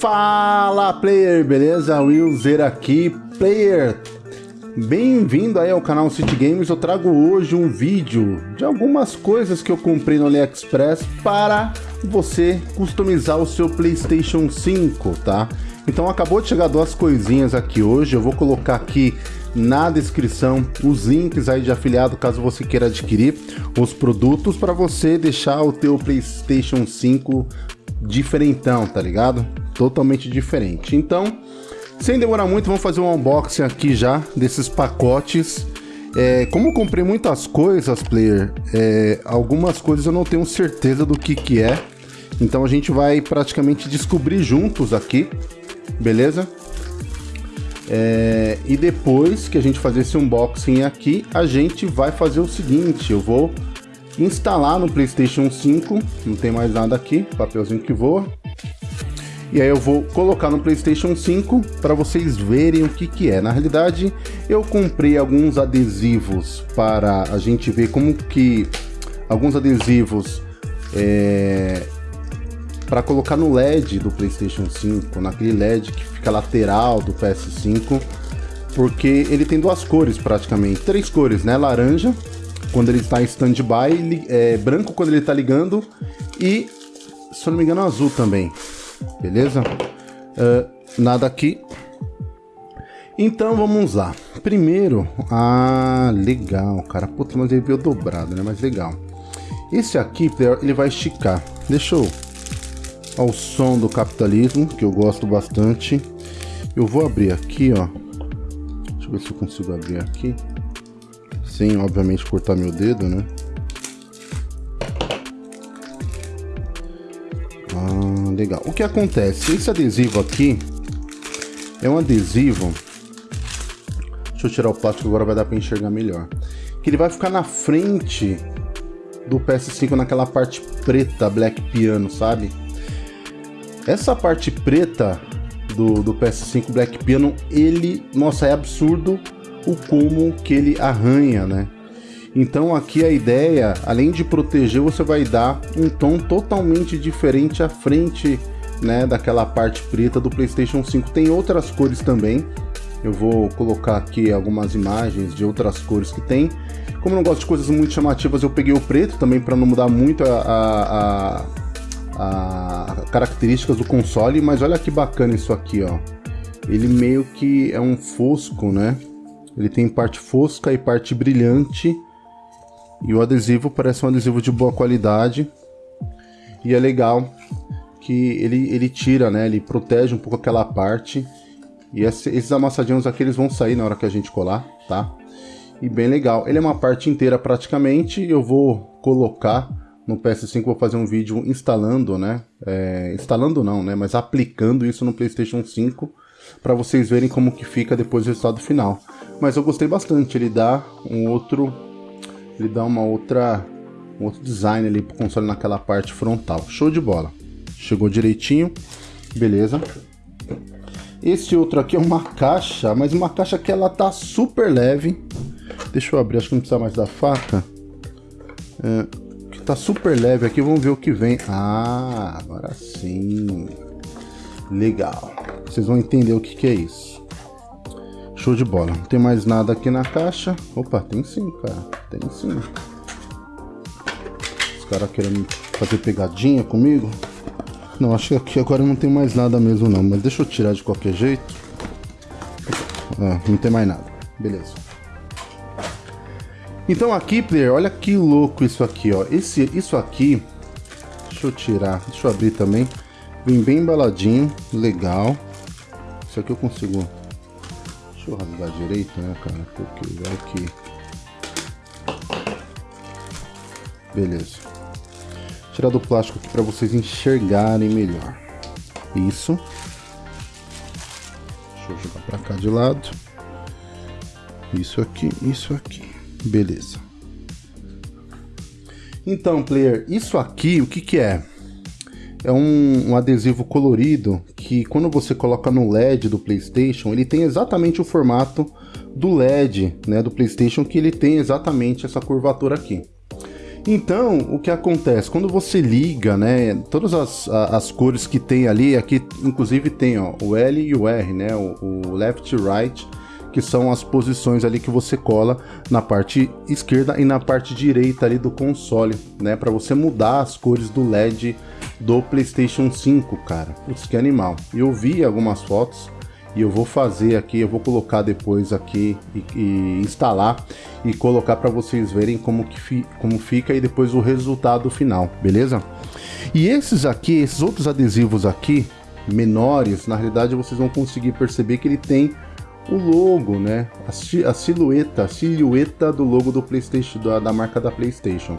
Fala player, beleza? Willzer aqui, player. Bem-vindo aí ao canal City Games. Eu trago hoje um vídeo de algumas coisas que eu comprei no AliExpress para você customizar o seu PlayStation 5, tá? Então acabou de chegar duas coisinhas aqui hoje. Eu vou colocar aqui na descrição os links aí de afiliado caso você queira adquirir os produtos para você deixar o teu PlayStation 5 diferentão, tá ligado? Totalmente diferente. Então, sem demorar muito, vamos fazer um unboxing aqui já desses pacotes. É, como eu comprei muitas coisas, player, é, algumas coisas eu não tenho certeza do que que é. Então a gente vai praticamente descobrir juntos aqui, beleza? É, e depois que a gente fazer esse unboxing aqui, a gente vai fazer o seguinte, eu vou instalar no Playstation 5, não tem mais nada aqui, papelzinho que voa. E aí eu vou colocar no Playstation 5 para vocês verem o que que é. Na realidade, eu comprei alguns adesivos para a gente ver como que... Alguns adesivos é, para colocar no LED do PlayStation 5, naquele LED que fica lateral do PS5, porque ele tem duas cores praticamente, três cores, né? Laranja, quando ele está em standby, é, branco quando ele está ligando e, se eu não me engano, azul também beleza? Uh, nada aqui. Então vamos lá. Primeiro, ah, legal, cara. Puta, mas ele veio dobrado, né? Mas legal. Esse aqui, ele vai esticar. Deixa eu... Ao som do capitalismo, que eu gosto bastante. Eu vou abrir aqui, ó. Deixa eu ver se eu consigo abrir aqui. Sem, obviamente, cortar meu dedo, né? Legal. O que acontece? Esse adesivo aqui é um adesivo... Deixa eu tirar o plástico agora, vai dar para enxergar melhor. Que ele vai ficar na frente do PS5 naquela parte preta, black piano, sabe? Essa parte preta do, do PS5 Black Piano, ele, nossa, é absurdo o como que ele arranha, né? Então aqui a ideia, além de proteger, você vai dar um tom totalmente diferente à frente né, daquela parte preta do PlayStation 5. Tem outras cores também. Eu vou colocar aqui algumas imagens de outras cores que tem. Como eu não gosto de coisas muito chamativas, eu peguei o preto também para não mudar muito a, a, a, a, características do console. Mas olha que bacana isso aqui, ó. Ele meio que é um fosco, né? Ele tem parte fosca e parte brilhante. E o adesivo parece um adesivo de boa qualidade. E é legal que ele, ele tira, né? Ele protege um pouco aquela parte. E esse, esses amassadinhos aqui eles vão sair na hora que a gente colar, tá? E bem legal. Ele é uma parte inteira praticamente. Eu vou colocar no PS5, vou fazer um vídeo instalando, né? É, instalando não, né? Mas aplicando isso no PlayStation 5 para vocês verem como que fica depois do resultado final. Mas eu gostei bastante. Ele dá um outro ele dá uma outra um outro design ali pro console naquela parte frontal. Show de bola. Chegou direitinho. Beleza. Esse outro aqui é uma caixa, mas uma caixa que ela tá super leve. Deixa eu abrir, acho que não precisa mais da faca. É, que tá super leve aqui, vamos ver o que vem. Ah, agora sim. Legal. Vocês vão entender o que, que é isso. Show de bola. Não tem mais nada aqui na caixa. Opa, tem sim, cara. Tem sim. Os caras querendo fazer pegadinha comigo. Não, acho que aqui agora não tem mais nada mesmo não. Mas deixa eu tirar de qualquer jeito. Ah, não tem mais nada. Beleza. Então aqui, player, olha que louco isso aqui, ó. Esse, isso aqui... Deixa eu tirar. Deixa eu abrir também. Vem bem embaladinho. Legal. Isso aqui eu consigo Deixa eu rasgar direito, né, cara? Porque vai que... Beleza. Tirar do plástico aqui para vocês enxergarem melhor. Isso. Deixa eu jogar para cá de lado. Isso aqui, isso aqui. Beleza. Então, player, isso aqui, o que que é? é um, um, adesivo colorido que quando você coloca no LED do PlayStation, ele tem exatamente o formato do LED, né, do PlayStation, que ele tem exatamente essa curvatura aqui. Então, o que acontece? Quando você liga, né, todas as, as cores que tem ali, aqui inclusive tem ó, o L e o R, né, o, o left e right, que são as posições ali que você cola na parte esquerda e na parte direita ali do console, né, para você mudar as cores do LED do PlayStation 5, cara. Putz, que animal. Eu vi algumas fotos, e eu vou fazer aqui, eu vou colocar depois aqui e, e instalar e colocar para vocês verem como, que fi, como fica e depois o resultado final, beleza? E esses aqui, esses outros adesivos aqui, menores, na realidade vocês vão conseguir perceber que ele tem o logo, né? A, a silhueta, a silhueta do logo do PlayStation, da, da marca da PlayStation.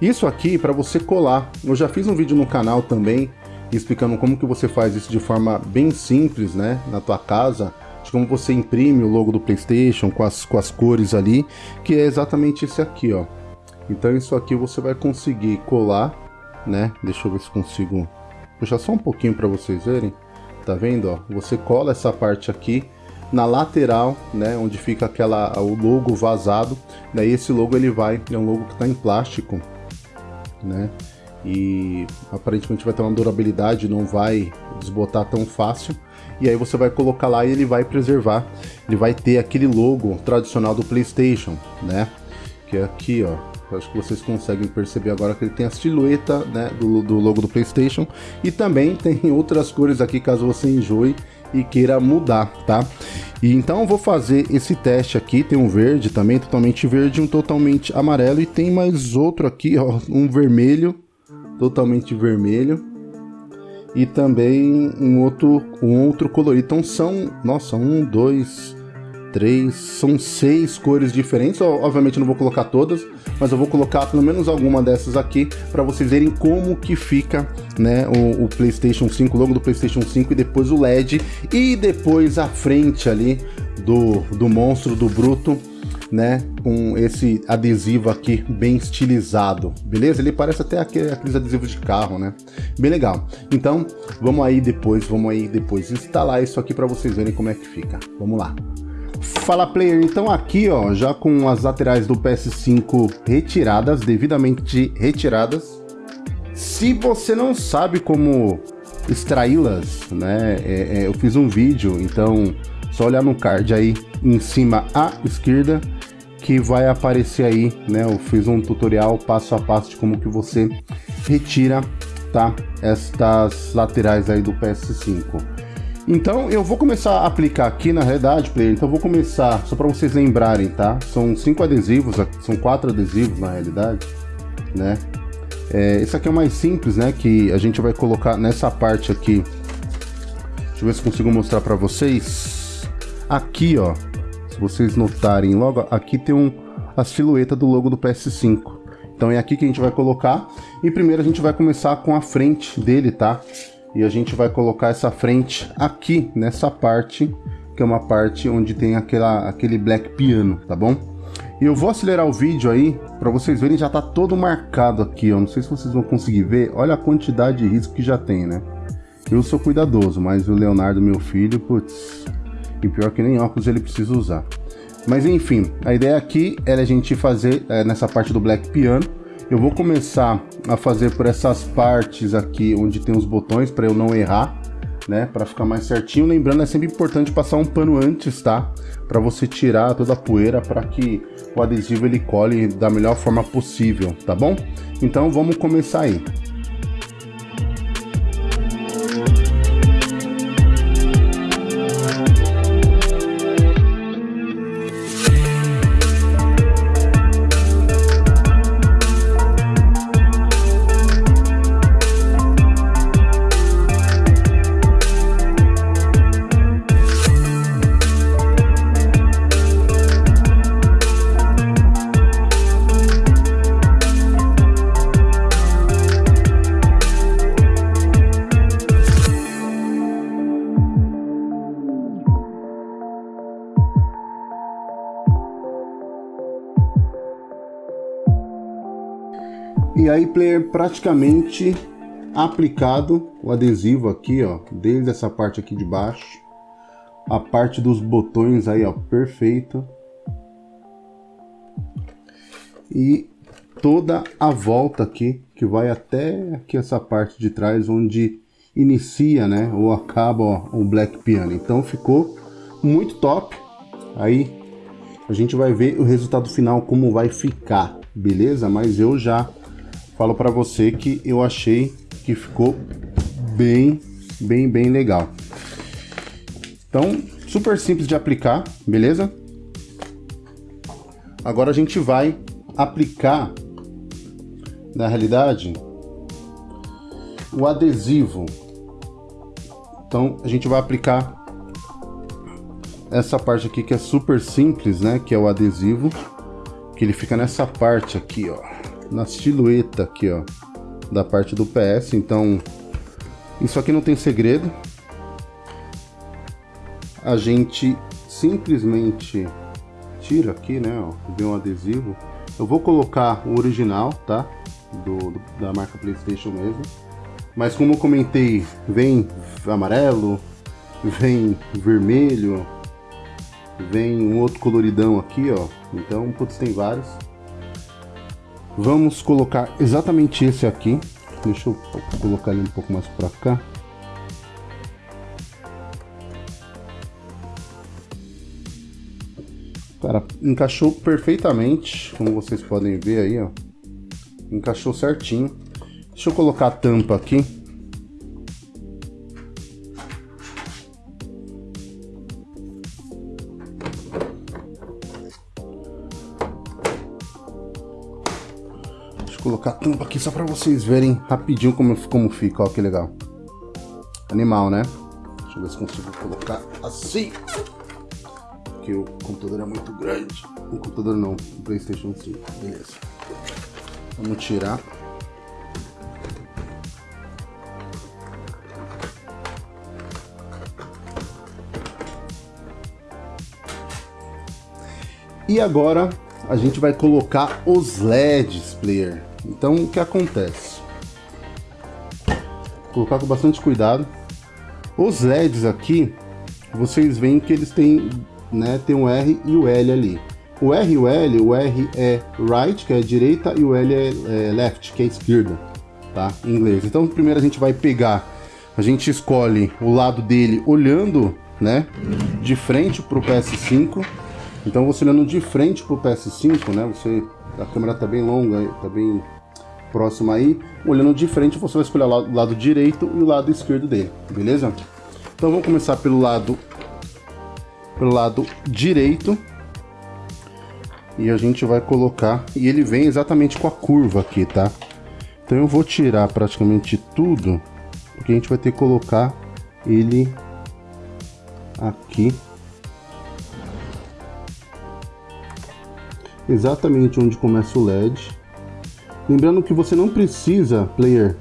Isso aqui para você colar. Eu já fiz um vídeo no canal também explicando como que você faz isso de forma bem simples, né, na tua casa, de como você imprime o logo do PlayStation com as, com as cores ali, que é exatamente esse aqui, ó. Então isso aqui você vai conseguir colar, né, deixa eu ver se consigo puxar só um pouquinho para vocês verem, tá vendo, ó, você cola essa parte aqui, na lateral, né, onde fica aquela o logo vazado, daí esse logo ele vai, é um logo que está em plástico, né, e aparentemente vai ter uma durabilidade, não vai desbotar tão fácil. E aí você vai colocar lá e ele vai preservar, ele vai ter aquele logo tradicional do PlayStation, né? Que é aqui, ó. acho que vocês conseguem perceber agora que ele tem a silhueta né, do, do logo do PlayStation e também tem outras cores aqui caso você enjoe e queira mudar, tá? E então vou fazer esse teste aqui, tem um verde também, totalmente verde, um totalmente amarelo e tem mais outro aqui, ó, um vermelho totalmente vermelho e também um outro, um outro colorido. Então são, nossa, um, dois, três, são seis cores diferentes. Obviamente não vou colocar todas, mas eu vou colocar pelo menos alguma dessas aqui para vocês verem como que fica, né, o, o, PlayStation 5, o logo do PlayStation 5 e depois o LED e depois a frente ali do, do monstro, do bruto né, com esse adesivo aqui bem estilizado, beleza? Ele parece até aquele, aqueles adesivos de carro, né? Bem legal. Então, vamos aí depois, vamos aí depois instalar isso aqui para vocês verem como é que fica. Vamos lá. Fala player, então aqui ó, já com as laterais do PS5 retiradas, devidamente retiradas. Se você não sabe como extraí-las, né, é, é, eu fiz um vídeo, então só olhar no card aí em cima à esquerda que vai aparecer aí, né? Eu fiz um tutorial passo a passo de como que você retira, tá? Estas laterais aí do PS5. Então eu vou começar a aplicar aqui na realidade, player. Então eu vou começar só para vocês lembrarem, tá? São cinco adesivos, são quatro adesivos na realidade, né? É, esse aqui é o mais simples, né? Que a gente vai colocar nessa parte aqui. Deixa eu ver se consigo mostrar para vocês. Aqui, ó, se vocês notarem, logo aqui tem um, a silhueta do logo do PS5. Então é aqui que a gente vai colocar. E primeiro a gente vai começar com a frente dele, tá? E a gente vai colocar essa frente aqui, nessa parte, que é uma parte onde tem aquela, aquele black piano, tá bom? E eu vou acelerar o vídeo aí, para vocês verem, já tá todo marcado aqui, ó. Não sei se vocês vão conseguir ver. Olha a quantidade de risco que já tem, né? Eu sou cuidadoso, mas o Leonardo, meu filho, putz, e pior que nem óculos ele precisa usar. Mas enfim, a ideia aqui é a gente fazer é, nessa parte do Black Piano. Eu vou começar a fazer por essas partes aqui onde tem os botões para eu não errar, né? Para ficar mais certinho. Lembrando, é sempre importante passar um pano antes, tá? Para você tirar toda a poeira para que o adesivo ele cole da melhor forma possível, tá bom? Então vamos começar aí. E aí, player, praticamente aplicado o adesivo aqui, ó, desde essa parte aqui de baixo, a parte dos botões aí, ó, perfeito. E toda a volta aqui, que vai até aqui essa parte de trás, onde inicia, né, ou acaba ó, o Black Piano. Então ficou muito top. Aí a gente vai ver o resultado final como vai ficar, beleza? Mas eu já falo para você que eu achei que ficou bem, bem, bem legal. Então, super simples de aplicar, beleza? Agora a gente vai aplicar, na realidade, o adesivo. Então, a gente vai aplicar essa parte aqui que é super simples, né? Que é o adesivo, que ele fica nessa parte aqui, ó. Na silhueta aqui, ó, da parte do PS. Então, isso aqui não tem segredo. A gente simplesmente tira aqui, né, ó, vem um adesivo. Eu vou colocar o original, tá? Do, do, da marca Playstation mesmo. Mas como eu comentei, vem amarelo, vem vermelho, vem um outro coloridão aqui, ó. Então, putz, tem vários. Vamos colocar exatamente esse aqui. Deixa eu colocar ele um pouco mais para cá. Cara, encaixou perfeitamente, como vocês podem ver aí, ó. Encaixou certinho. Deixa eu colocar a tampa aqui. Colocar a tampa aqui só para vocês verem rapidinho como, como fica, ó que legal. Animal, né? Deixa eu ver se consigo colocar assim porque o computador é muito grande. O computador não, o Playstation 5. Beleza. Vamos tirar. E agora a gente vai colocar os LEDs, player. Então o que acontece? Vou colocar com bastante cuidado. Os LEDs aqui, vocês veem que eles têm né, tem um R e o L ali. O R e o L, o R é right, que é direita, e o L é, é left, que é esquerda, tá? Em inglês. Então, primeiro a gente vai pegar, a gente escolhe o lado dele olhando, né, de frente pro PS5. Então, você olhando de frente pro PS5, né, você, a câmera tá bem longa, tá bem próxima aí. Olhando de frente, você vai escolher o o lado direito e o lado esquerdo dele, beleza? Então, vamos começar pelo lado pelo lado direito. E a gente vai colocar... E ele vem exatamente com a curva aqui, tá? Então eu vou tirar praticamente tudo. Porque a gente vai ter que colocar ele aqui. Exatamente onde começa o LED. Lembrando que você não precisa, player,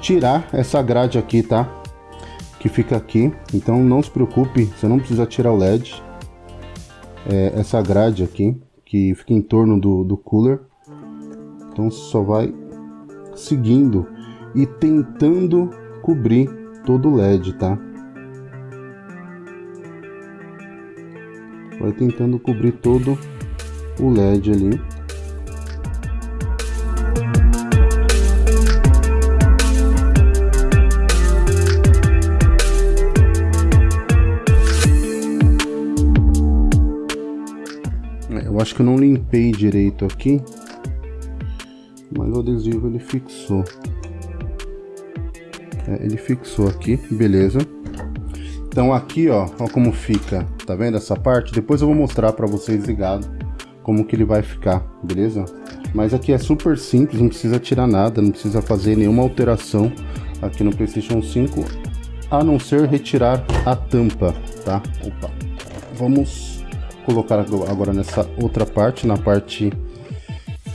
tirar essa grade aqui, tá? que fica aqui. Então não se preocupe, você não precisa tirar o LED. É, essa grade aqui, que fica em torno do, do cooler. Então só vai seguindo e tentando cobrir todo o LED, tá? Vai tentando cobrir todo o LED ali. Eu acho que eu não limpei direito aqui. Mas o adesivo ele fixou. É, ele fixou aqui, beleza. Então aqui, ó, ó como fica. Tá vendo essa parte? Depois eu vou mostrar para vocês ligado como que ele vai ficar, beleza? Mas aqui é super simples, não precisa tirar nada, não precisa fazer nenhuma alteração aqui no PlayStation 5, a não ser retirar a tampa, tá? Opa. Vamos colocar agora nessa outra parte, na parte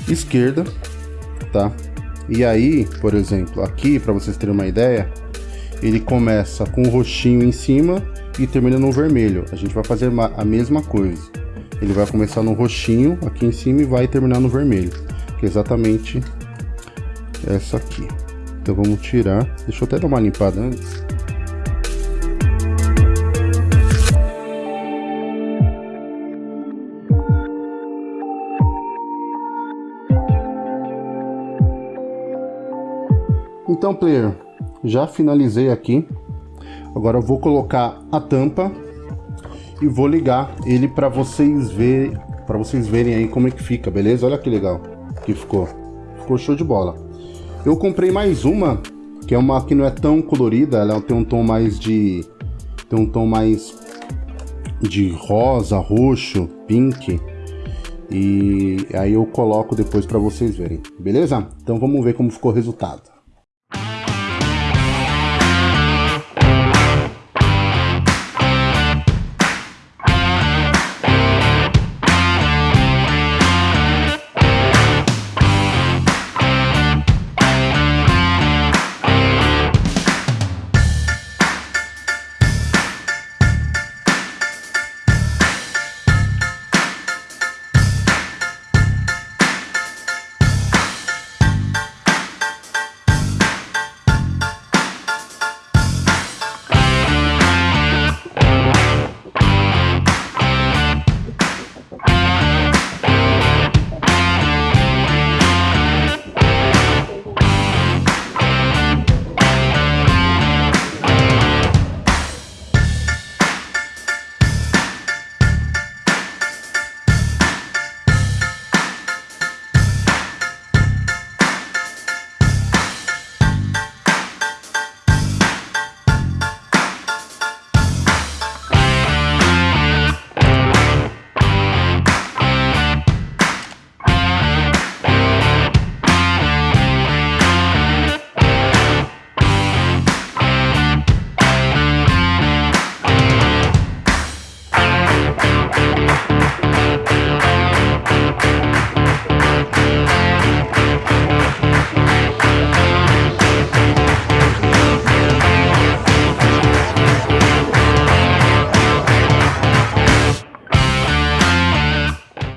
esquerda, tá? E aí, por exemplo, aqui, para vocês terem uma ideia, ele começa com o roxinho em cima e termina no vermelho. A gente vai fazer a mesma coisa. Ele vai começar no roxinho aqui em cima e vai terminar no vermelho, que é exatamente essa aqui. Então vamos tirar, deixa eu até dar uma limpada antes. Então, player, já finalizei aqui. Agora eu vou colocar a tampa e vou ligar ele para vocês ver, para vocês verem aí como é que fica, beleza? Olha que legal que ficou. Ficou show de bola. Eu comprei mais uma, que é uma que não é tão colorida, ela tem um tom mais de tem um tom mais de rosa, roxo, pink. E aí eu coloco depois para vocês verem, beleza? Então vamos ver como ficou o resultado.